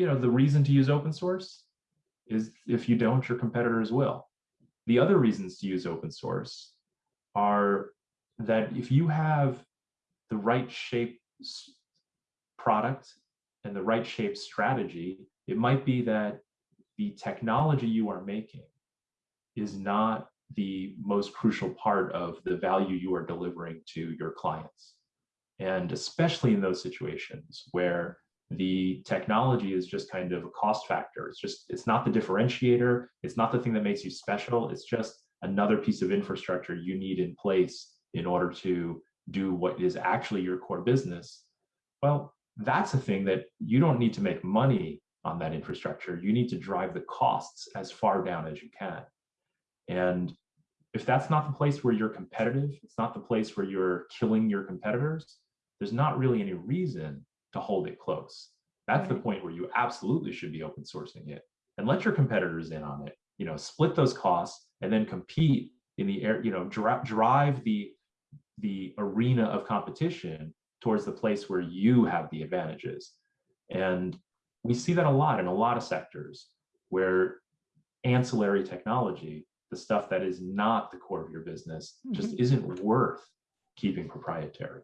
you know, the reason to use open source is if you don't, your competitors will. The other reasons to use open source are that if you have the right shape product and the right shape strategy, it might be that the technology you are making is not the most crucial part of the value you are delivering to your clients. And especially in those situations where the technology is just kind of a cost factor. It's just, it's not the differentiator. It's not the thing that makes you special. It's just another piece of infrastructure you need in place in order to do what is actually your core business. Well, that's a thing that you don't need to make money on that infrastructure. You need to drive the costs as far down as you can. And if that's not the place where you're competitive, it's not the place where you're killing your competitors, there's not really any reason to hold it close. That's right. the point where you absolutely should be open sourcing it and let your competitors in on it. You know, split those costs and then compete in the air, you know, dri drive the the arena of competition towards the place where you have the advantages. And we see that a lot in a lot of sectors where ancillary technology, the stuff that is not the core of your business, just mm -hmm. isn't worth keeping proprietary.